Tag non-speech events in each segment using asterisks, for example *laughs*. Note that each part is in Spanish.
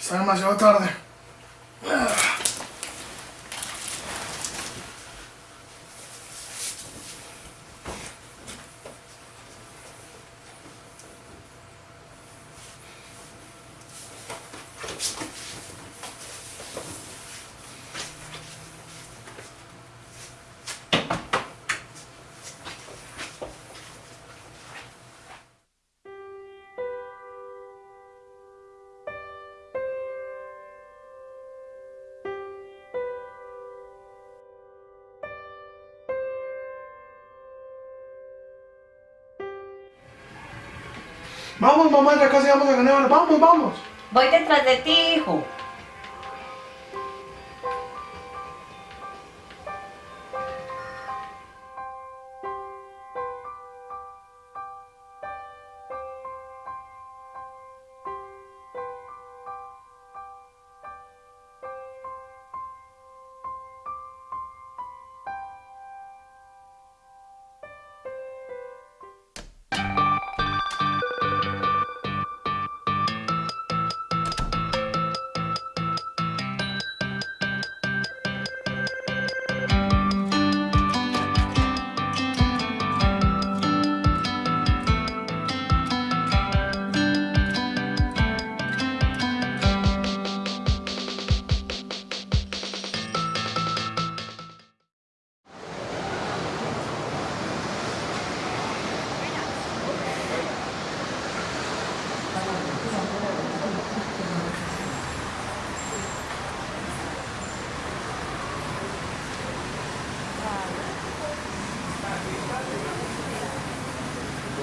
Está demasiado tarde. Vamos, mamá, ya casi vamos a ganar. Vamos, vamos. Voy detrás de ti, hijo.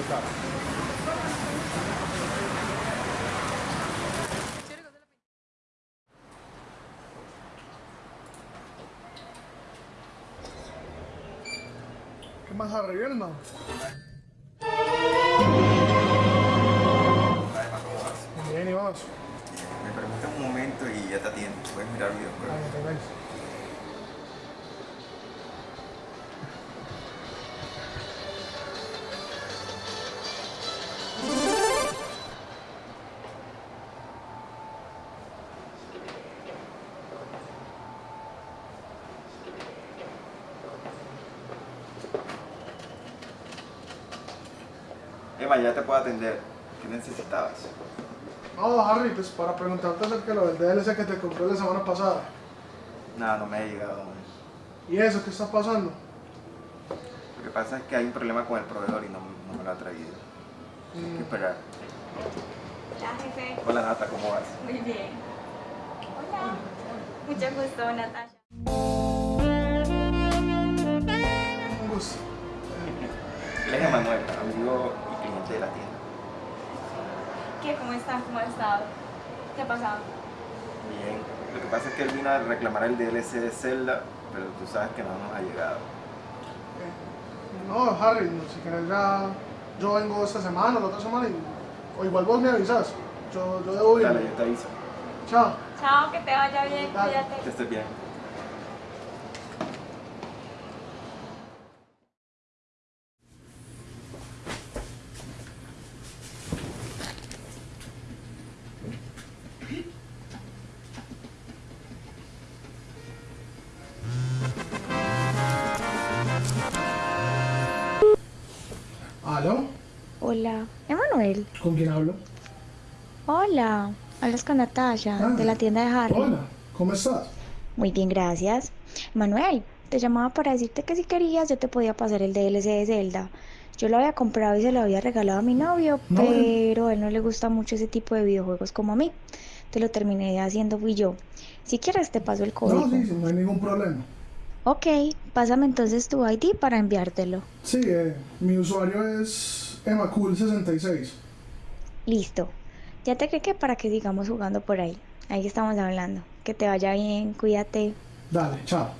¿Qué más Harry? ¿Bien, no? Además, ¿cómo vas? Bien, y vos. Me permite un momento y ya te atiendo. Puedes mirar videojuegos. No te puedo atender. ¿Qué necesitabas? No, Harry, pues para preguntarte acerca de lo del DLC que te compré la semana pasada. Nada, no me ha llegado. ¿Y eso qué está pasando? Lo que pasa es que hay un problema con el proveedor y no, no me lo ha traído. Hay que esperar. Hola, jefe. Hola Nata, ¿cómo vas? Muy bien. Hola. Mucho gusto, Natasha. Un gusto. *laughs* Él es Emanuel, amigo de la tienda. ¿Qué? ¿Cómo están? ¿Cómo ha estado? ¿Qué ha pasado? Bien. Lo que pasa es que él vino a reclamar el DLC de Zelda, pero tú sabes que no nos ha llegado. No, Harry, si querés ya... Yo vengo esta semana, la otra semana y... O igual vos me avisas. Yo, yo debo ir. Dale, yo te aviso. Chao. Chao, que te vaya bien. Dale. Que Cuídate. estés bien. ¿Aló? Hola, Emanuel. ¿Con quién hablo? Hola, hablas con Natasha Ah, de la tienda de Harry. Hola, ¿cómo estás? Muy bien, gracias. Manuel, te llamaba para decirte que si querías yo te podía pasar el DLC de Zelda. Yo lo había comprado y se lo había regalado a mi novio, No, pero a él no le gusta mucho ese tipo de videojuegos como a mí. Te lo terminé haciendo fui yo. Si quieres te paso el código. No, sí, sí, no hay ningún problema. Ok, pásame entonces tu ID para enviártelo. Sí, eh, mi usuario es emacul66. Listo. Ya te que para que sigamos jugando por ahí. Ahí estamos hablando. Que te vaya bien, cuídate. Dale, chao.